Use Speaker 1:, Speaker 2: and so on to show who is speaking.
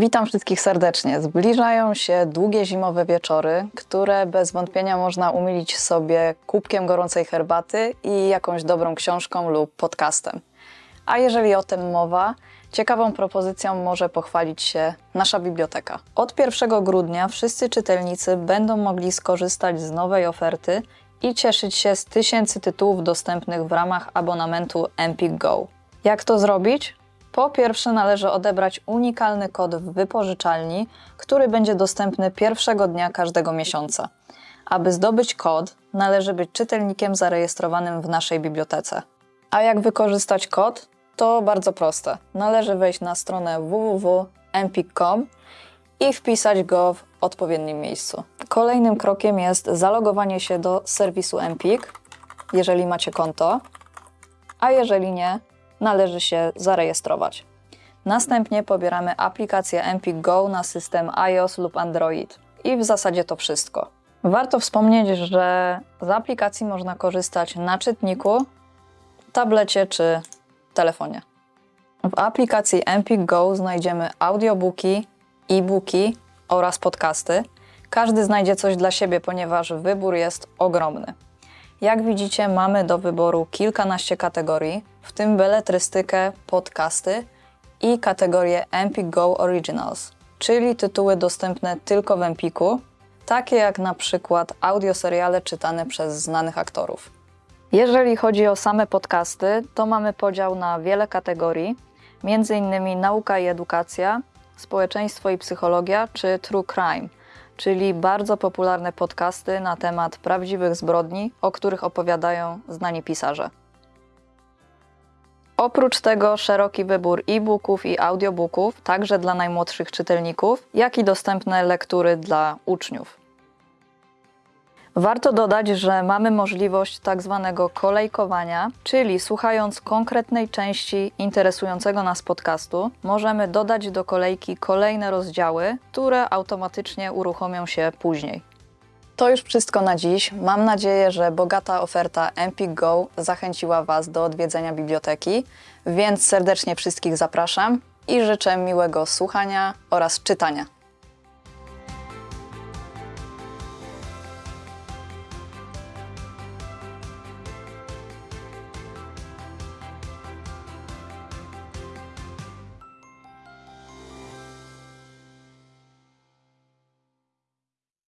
Speaker 1: Witam wszystkich serdecznie. Zbliżają się długie zimowe wieczory, które bez wątpienia można umilić sobie kubkiem gorącej herbaty i jakąś dobrą książką lub podcastem. A jeżeli o tym mowa, ciekawą propozycją może pochwalić się nasza biblioteka. Od 1 grudnia wszyscy czytelnicy będą mogli skorzystać z nowej oferty i cieszyć się z tysięcy tytułów dostępnych w ramach abonamentu Empik Go. Jak to zrobić? Po pierwsze należy odebrać unikalny kod w wypożyczalni, który będzie dostępny pierwszego dnia każdego miesiąca. Aby zdobyć kod, należy być czytelnikiem zarejestrowanym w naszej bibliotece. A jak wykorzystać kod? To bardzo proste. Należy wejść na stronę www.empik.com i wpisać go w odpowiednim miejscu. Kolejnym krokiem jest zalogowanie się do serwisu Empik, jeżeli macie konto, a jeżeli nie, należy się zarejestrować. Następnie pobieramy aplikację Empik Go na system iOS lub Android i w zasadzie to wszystko. Warto wspomnieć, że z aplikacji można korzystać na czytniku, tablecie czy telefonie. W aplikacji Empik Go znajdziemy audiobooki, e-booki oraz podcasty. Każdy znajdzie coś dla siebie, ponieważ wybór jest ogromny. Jak widzicie, mamy do wyboru kilkanaście kategorii, w tym beletrystykę, podcasty i kategorię Empik Go Originals, czyli tytuły dostępne tylko w Empiku, takie jak na przykład audioseriale czytane przez znanych aktorów. Jeżeli chodzi o same podcasty, to mamy podział na wiele kategorii, m.in. nauka i edukacja, społeczeństwo i psychologia czy true crime, czyli bardzo popularne podcasty na temat prawdziwych zbrodni, o których opowiadają znani pisarze. Oprócz tego szeroki wybór e-booków i audiobooków, także dla najmłodszych czytelników, jak i dostępne lektury dla uczniów. Warto dodać, że mamy możliwość tak zwanego kolejkowania, czyli słuchając konkretnej części interesującego nas podcastu, możemy dodać do kolejki kolejne rozdziały, które automatycznie uruchomią się później. To już wszystko na dziś. Mam nadzieję, że bogata oferta Empik Go zachęciła Was do odwiedzenia biblioteki, więc serdecznie wszystkich zapraszam i życzę miłego słuchania oraz czytania.